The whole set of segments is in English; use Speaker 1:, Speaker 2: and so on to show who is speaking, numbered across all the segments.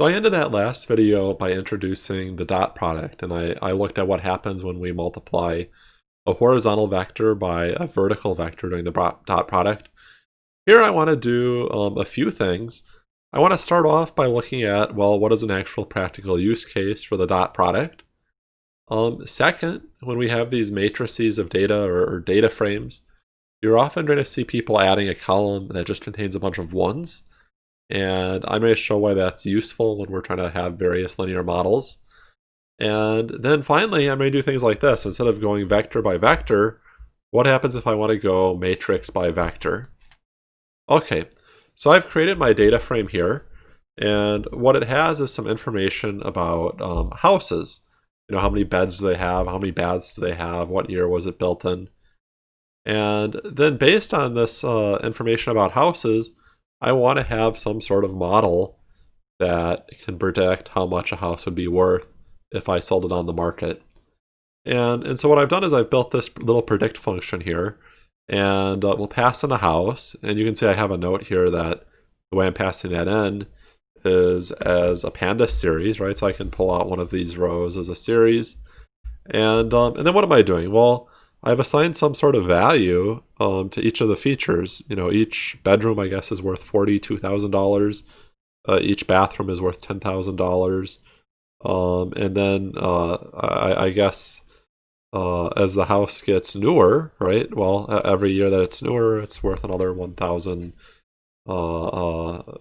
Speaker 1: So I ended that last video by introducing the dot product, and I, I looked at what happens when we multiply a horizontal vector by a vertical vector doing the dot product. Here I want to do um, a few things. I want to start off by looking at, well, what is an actual practical use case for the dot product? Um, second, when we have these matrices of data or, or data frames, you're often going to see people adding a column that just contains a bunch of ones. And I'm going to show why that's useful when we're trying to have various linear models. And then finally, I'm going to do things like this. Instead of going vector by vector, what happens if I want to go matrix by vector? Okay, so I've created my data frame here. And what it has is some information about um, houses. You know, how many beds do they have? How many baths do they have? What year was it built in? And then based on this uh, information about houses, I want to have some sort of model that can predict how much a house would be worth if I sold it on the market. And, and so what I've done is I've built this little predict function here and uh, we'll pass in a house. And you can see I have a note here that the way I'm passing that in is as a pandas series, right? So I can pull out one of these rows as a series. And, um, and then what am I doing? Well, I've assigned some sort of value um, to each of the features. You know, each bedroom, I guess, is worth $42,000. Uh, each bathroom is worth $10,000. Um, and then uh, I, I, guess uh, as the house gets newer, right? Well, every year that it's newer, it's worth another $1,670. Uh,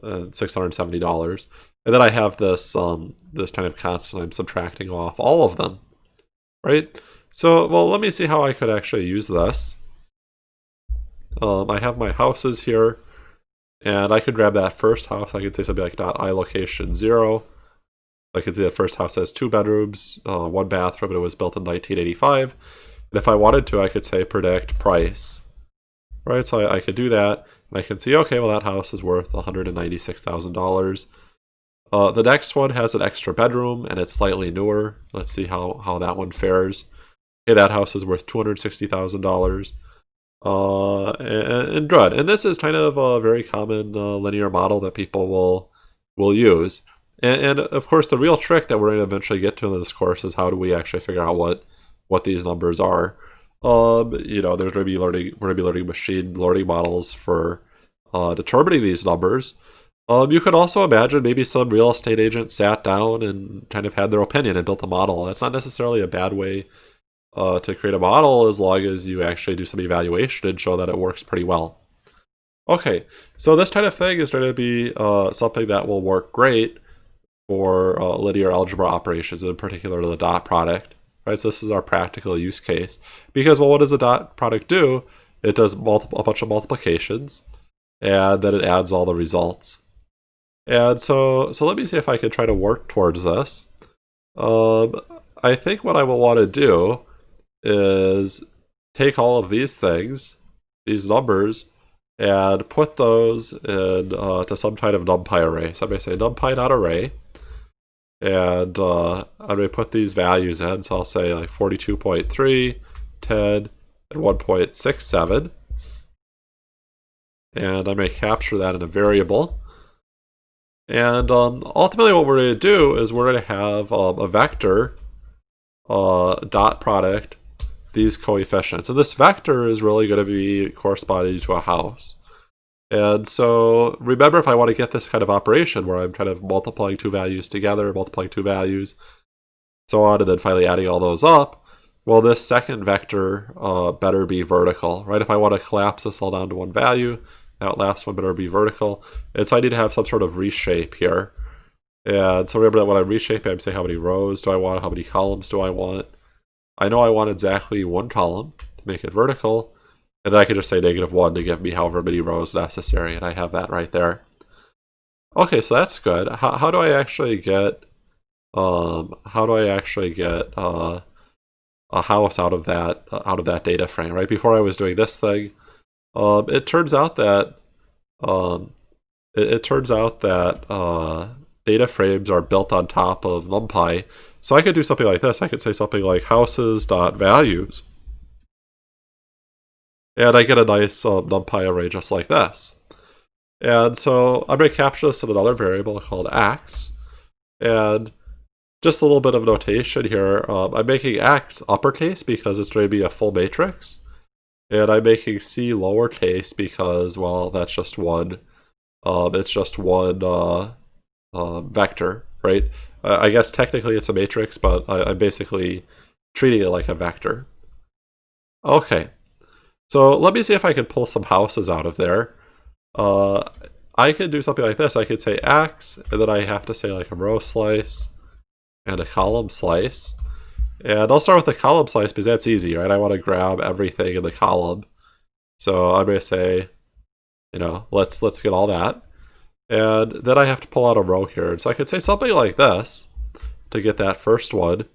Speaker 1: uh, and then I have this um, this kind of constant I'm subtracting off all of them, right? So, well, let me see how I could actually use this. Um, I have my houses here, and I could grab that first house. I could say something like dot i location zero. I could see the first house has two bedrooms, uh, one bathroom, and it was built in 1985. And if I wanted to, I could say predict price. Right, so I, I could do that, and I can see, okay, well, that house is worth $196,000. Uh, the next one has an extra bedroom, and it's slightly newer. Let's see how, how that one fares hey, that house is worth $260,000 uh, and, and. And this is kind of a very common uh, linear model that people will will use. And, and, of course, the real trick that we're going to eventually get to in this course is how do we actually figure out what what these numbers are. Um, you know, there's going to be learning, we're going to be learning machine learning models for uh, determining these numbers. Um, you could also imagine maybe some real estate agent sat down and kind of had their opinion and built a model. That's not necessarily a bad way uh, to create a model as long as you actually do some evaluation and show that it works pretty well. Okay, so this kind of thing is going to be uh, something that will work great for uh, linear algebra operations, in particular the dot product. Right, so this is our practical use case. Because, well, what does the dot product do? It does multiple, a bunch of multiplications, and then it adds all the results. And so, so let me see if I can try to work towards this. Um, I think what I will want to do is take all of these things, these numbers, and put those in uh, to some kind of numpy array. So I'm going to say numpy.array, and uh, I'm going to put these values in. So I'll say like 42.3, 10, and 1.67. And I'm going to capture that in a variable. And um, ultimately what we're going to do is we're going to have um, a vector uh, dot product these coefficients. And this vector is really going to be corresponding to a house. And so remember if I want to get this kind of operation where I'm kind of multiplying two values together, multiplying two values, so on, and then finally adding all those up, well, this second vector uh, better be vertical, right? If I want to collapse this all down to one value, that last one better be vertical. And so I need to have some sort of reshape here. And so remember that when I'm reshaping, I'm saying how many rows do I want, how many columns do I want. I know I want exactly one column to make it vertical, and then I can just say negative 1 to give me however many rows necessary, and I have that right there. Okay, so that's good. How, how do I actually get, um, how do I actually get uh, a house out of that, uh, out of that data frame, right? Before I was doing this thing, um, it turns out that, um, it, it turns out that uh, data frames are built on top of NumPy, so I could do something like this. I could say something like houses.values. And I get a nice um, NumPy array just like this. And so I'm going to capture this in another variable called x. And just a little bit of notation here. Um, I'm making X uppercase because it's going to be a full matrix. And I'm making C lowercase because, well, that's just one. Um, it's just one uh, uh, vector, right? Uh, I guess technically it's a matrix, but I, I'm basically treating it like a vector. Okay, so let me see if I can pull some houses out of there. Uh, I could do something like this. I could say X, and then I have to say like a row slice and a column slice. And I'll start with the column slice because that's easy, right? I want to grab everything in the column. So I'm going to say, you know, let's let's get all that. And then I have to pull out a row here. So I could say something like this to get that first one.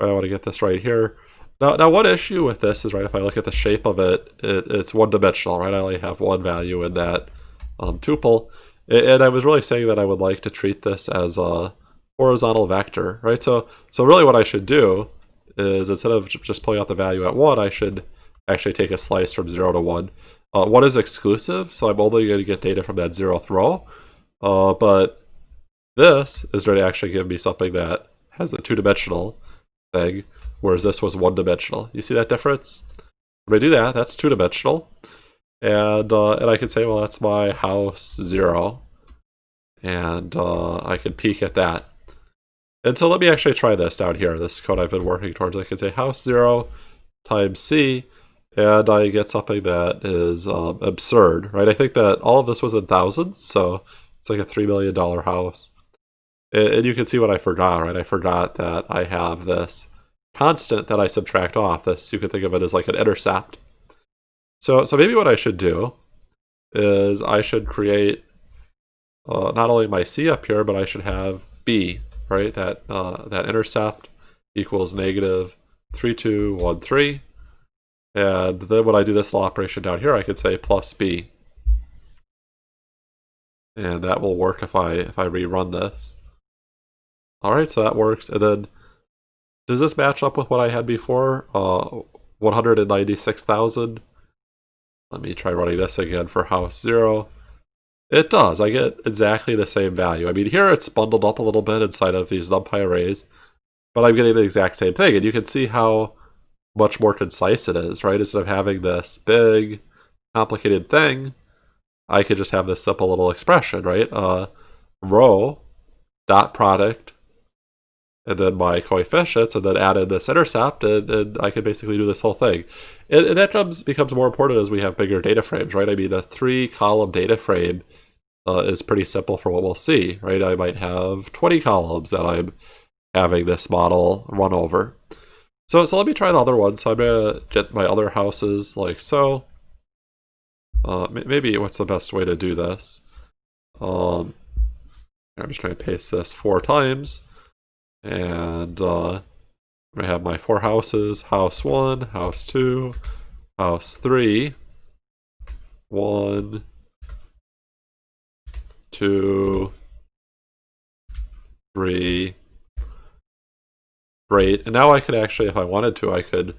Speaker 1: I want to get this right here. Now, now one issue with this is, right, if I look at the shape of it, it it's one-dimensional, right? I only have one value in that um, tuple. And I was really saying that I would like to treat this as a horizontal vector, right? So, so really what I should do is instead of just pulling out the value at 1, I should actually take a slice from 0 to 1. Uh, 1 is exclusive, so I'm only going to get data from that 0th row. Uh, but this is going to actually give me something that has a two-dimensional thing, whereas this was one-dimensional. You see that difference? When I do that, that's two-dimensional. And, uh, and I can say, well, that's my house 0. And uh, I can peek at that. And so let me actually try this down here, this code I've been working towards. I can say house 0 times C, and I get something that is um, absurd, right? I think that all of this was in thousands, so it's like a $3 million house. And you can see what I forgot, right? I forgot that I have this constant that I subtract off. This You could think of it as like an intercept. So, so maybe what I should do is I should create uh, not only my C up here, but I should have B, right? That, uh, that intercept equals negative 3213. And then when I do this little operation down here, I could say plus B. And that will work if I if I rerun this. Alright, so that works. And then does this match up with what I had before? Uh, 196,000. Let me try running this again for house 0. It does. I get exactly the same value. I mean, here it's bundled up a little bit inside of these NumPy arrays, but I'm getting the exact same thing. And you can see how much more concise it is, right? Instead of having this big, complicated thing, I could just have this simple little expression, right? Uh, row dot product and then my coefficients and then add in this intercept and, and I could basically do this whole thing. And, and that comes, becomes more important as we have bigger data frames, right? I mean, a three column data frame uh, is pretty simple for what we'll see, right? I might have 20 columns that I'm having this model run over. So, so let me try the other one. So I'm going to get my other houses like so. Uh, maybe what's the best way to do this? Um, I'm just trying to paste this four times. And uh, I have my four houses, house one, house two, house three, one, two, three. Great. And now I could actually, if I wanted to, I could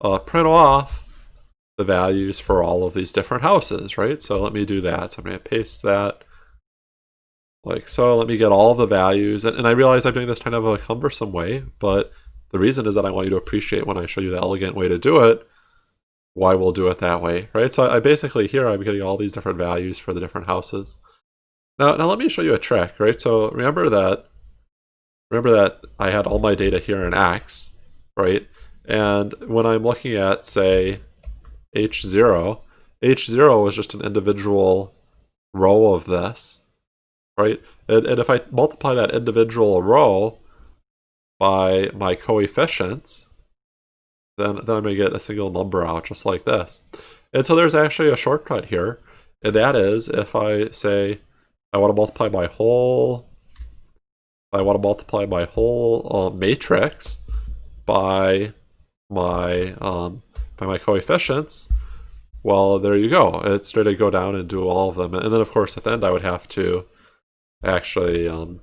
Speaker 1: uh, print off the values for all of these different houses, right? So let me do that. So I'm going to paste that like so. Let me get all the values. And, and I realize I'm doing this kind of a cumbersome way, but the reason is that I want you to appreciate when I show you the elegant way to do it, why we'll do it that way, right? So I basically here I'm getting all these different values for the different houses. Now, now let me show you a trick, right? So remember that, remember that I had all my data here in X, right? And when I'm looking at, say, H0, H0 was just an individual row of this, right? And, and if I multiply that individual row by my coefficients, then, then I'm going to get a single number out just like this. And so there's actually a shortcut here, and that is if I say I want to multiply my whole, I want to multiply my whole uh, matrix by my um, by my coefficients, well, there you go. It's straight to go down and do all of them. And then, of course, at the end, I would have to actually um,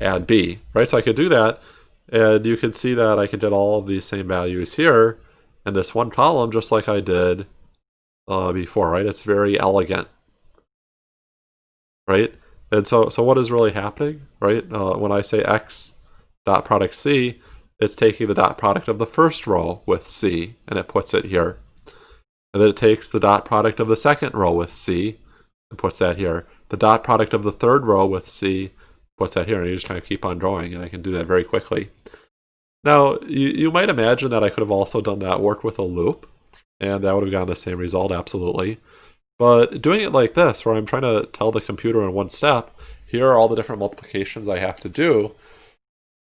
Speaker 1: add b, right? So I could do that, and you can see that I could get all of these same values here in this one column, just like I did uh, before, right? It's very elegant, right? And so, so what is really happening, right? Uh, when I say x dot product c, it's taking the dot product of the first row with c, and it puts it here. And then it takes the dot product of the second row with c, and puts that here. The dot product of the third row with c, puts that here, and you just kind of keep on drawing, and I can do that very quickly. Now, you, you might imagine that I could have also done that work with a loop, and that would have gotten the same result, absolutely. But doing it like this, where I'm trying to tell the computer in one step, here are all the different multiplications I have to do,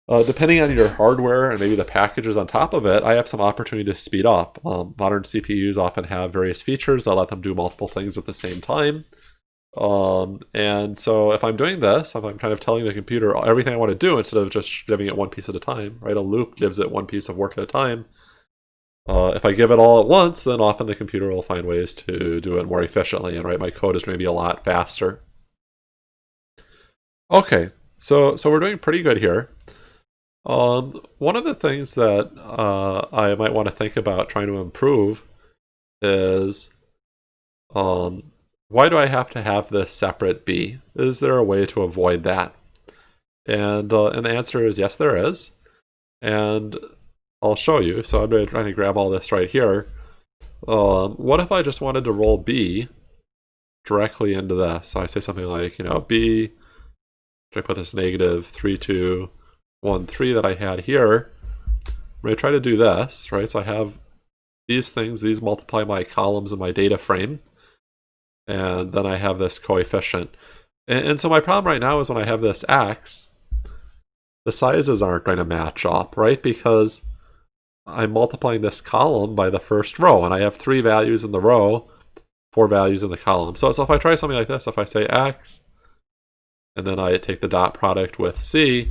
Speaker 1: uh, depending on your hardware and maybe the packages on top of it, I have some opportunity to speed up. Um, modern CPUs often have various features that let them do multiple things at the same time. Um, and so if I'm doing this, if I'm kind of telling the computer everything I want to do instead of just giving it one piece at a time, right? A loop gives it one piece of work at a time. Uh, if I give it all at once, then often the computer will find ways to do it more efficiently and write my code is maybe a lot faster. Okay, so so we're doing pretty good here. Um, one of the things that uh, I might want to think about trying to improve is um, why do I have to have this separate B? Is there a way to avoid that? And, uh, and the answer is yes, there is. And I'll show you. So I'm going to grab all this right here. Um, what if I just wanted to roll B directly into this? So I say something like, you know, B, should I put this negative 3, 2, 1, 3 that I had here? I'm going to try to do this, right? So I have these things, these multiply my columns in my data frame and then I have this coefficient. And, and, so my problem right now is when I have this x, the sizes aren't going to match up, right? Because I'm multiplying this column by the first row, and I have three values in the row, four values in the column. So, so if I try something like this, if I say x, and then I take the dot product with c,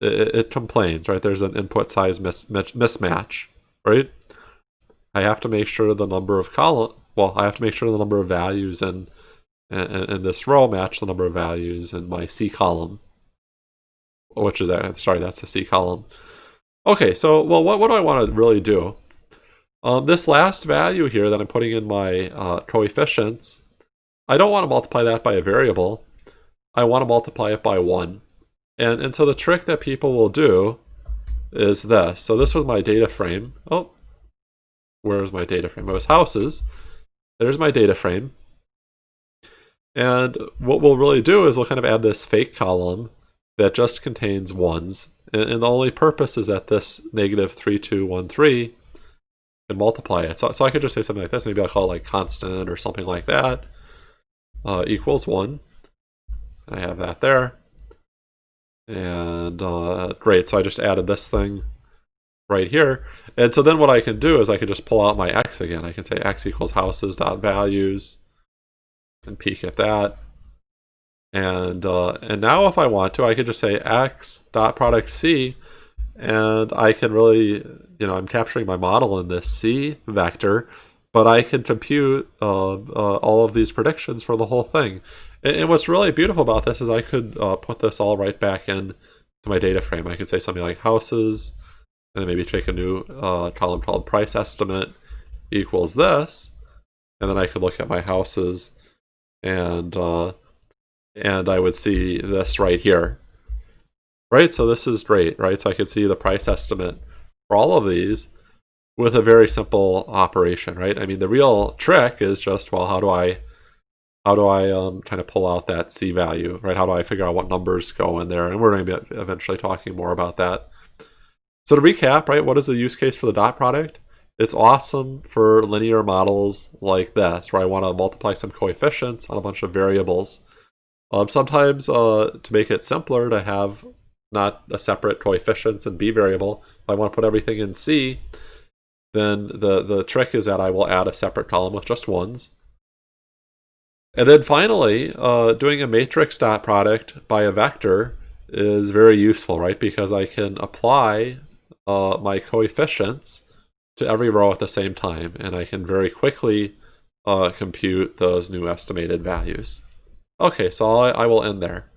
Speaker 1: it, it complains, right? There's an input size mis mismatch, right? I have to make sure the number of column well, I have to make sure the number of values in, in, in this row match the number of values in my C column, which is, uh, sorry, that's the C column. Okay, so, well, what, what do I want to really do? Um, this last value here that I'm putting in my uh, coefficients, I don't want to multiply that by a variable. I want to multiply it by 1. And, and so the trick that people will do is this. So this was my data frame. Oh, where's my data frame? It was houses. There's my data frame. And what we'll really do is we'll kind of add this fake column that just contains ones. And, and the only purpose is that this negative 3213 can multiply it. So, so I could just say something like this. Maybe I'll call it like constant or something like that. Uh, equals 1. I have that there. And uh, great, so I just added this thing right here. And so then what I can do is I can just pull out my x again. I can say x equals houses dot values and peek at that. And uh, and now if I want to, I can just say x dot product c, and I can really, you know, I'm capturing my model in this c vector, but I can compute uh, uh, all of these predictions for the whole thing. And, and what's really beautiful about this is I could uh, put this all right back in to my data frame. I could say something like houses and then maybe take a new uh, column called price estimate equals this, and then I could look at my houses, and uh, and I would see this right here, right? So this is great, right? So I could see the price estimate for all of these with a very simple operation, right? I mean, the real trick is just, well, how do I how do I um, kind of pull out that C value, right? How do I figure out what numbers go in there? And we're going to be eventually talking more about that. So to recap, right, what is the use case for the dot product? It's awesome for linear models like this, where I want to multiply some coefficients on a bunch of variables. Um, sometimes uh, to make it simpler to have not a separate coefficients and b variable, if I want to put everything in C, then the, the trick is that I will add a separate column with just ones. And then finally, uh, doing a matrix dot product by a vector is very useful, right? Because I can apply uh, my coefficients to every row at the same time, and I can very quickly uh, compute those new estimated values. Okay, so I, I will end there.